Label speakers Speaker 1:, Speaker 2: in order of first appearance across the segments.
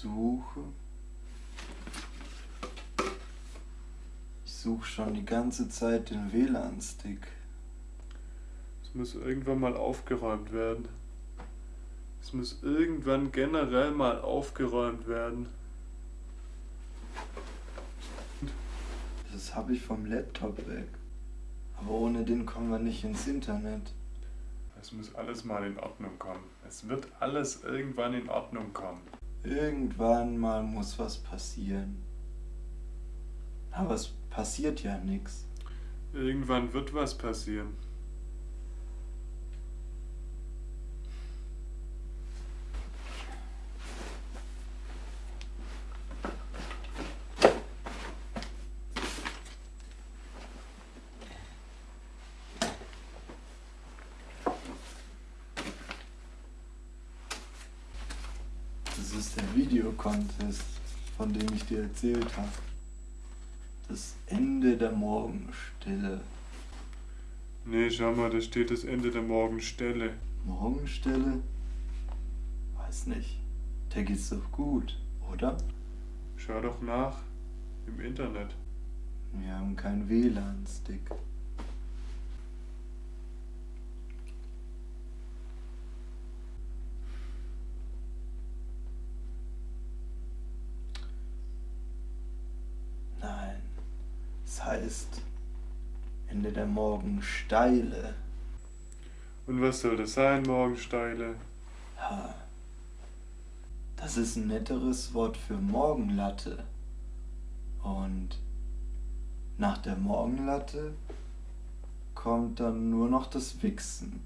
Speaker 1: suche. Ich suche schon die ganze Zeit den WLAN-Stick.
Speaker 2: Es muss irgendwann mal aufgeräumt werden. Es muss irgendwann generell mal aufgeräumt werden.
Speaker 1: Das habe ich vom Laptop weg. Aber ohne den kommen wir nicht ins Internet.
Speaker 2: Es muss alles mal in Ordnung kommen. Es wird alles irgendwann in Ordnung kommen.
Speaker 1: Irgendwann mal muss was passieren. Aber es passiert ja nichts.
Speaker 2: Irgendwann wird was passieren.
Speaker 1: Das ist der Videocontest, von dem ich dir erzählt habe. Das Ende der Morgenstille.
Speaker 2: Nee, schau mal, da steht das Ende der Morgenstelle.
Speaker 1: Morgenstille? Weiß nicht. Der geht's doch gut, oder?
Speaker 2: Schau doch nach im Internet.
Speaker 1: Wir haben keinen WLAN-Stick. Es heißt Ende der Morgensteile.
Speaker 2: Und was soll das sein, Morgensteile?
Speaker 1: Ha. Das ist ein netteres Wort für Morgenlatte. Und nach der Morgenlatte kommt dann nur noch das Wichsen.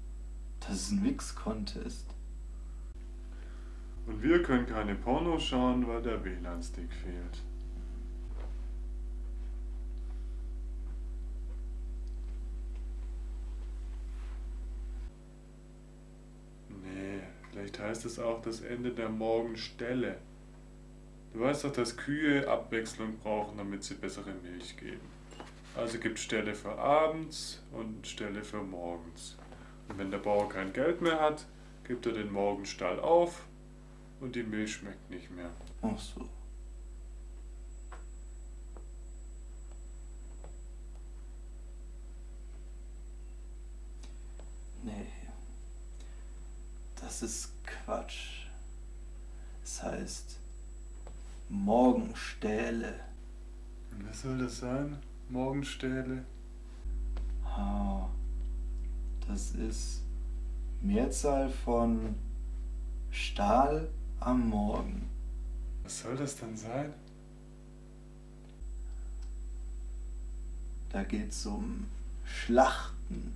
Speaker 1: Das ist ein Wix-Contest.
Speaker 2: Und wir können keine Pornos schauen, weil der WLAN-Stick fehlt. Nee, vielleicht heißt es auch das Ende der Morgenstelle. Du weißt doch, dass Kühe Abwechslung brauchen, damit sie bessere Milch geben. Also gibt Stelle für abends und Stelle für morgens. Und wenn der Bauer kein Geld mehr hat, gibt er den Morgenstall auf und die Milch schmeckt nicht mehr.
Speaker 1: Ach so. Nee. Das ist Quatsch. Es heißt Morgenstähle.
Speaker 2: Und was soll das sein? Morgenstähle?
Speaker 1: Ah, das ist Mehrzahl von Stahl am Morgen.
Speaker 2: Was soll das dann sein?
Speaker 1: Da geht's um Schlachten,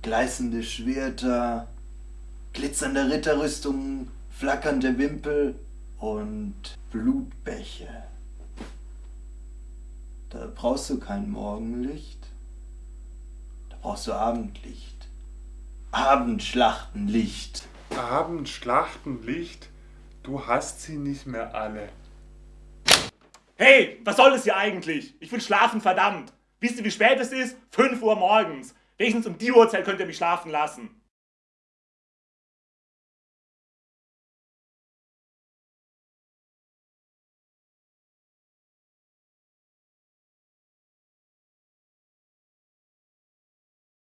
Speaker 1: gleißende Schwerter, glitzernde Ritterrüstungen, flackernde Wimpel und Blutbäche. Da brauchst du kein Morgenlicht, da brauchst du Abendlicht. Abendschlachtenlicht.
Speaker 2: Abendschlachtenlicht? Du hast sie nicht mehr alle.
Speaker 3: Hey, was soll das hier eigentlich? Ich will schlafen, verdammt. Wisst ihr, wie spät es ist? 5 Uhr morgens. Wenigstens um die Uhrzeit könnt ihr mich schlafen lassen.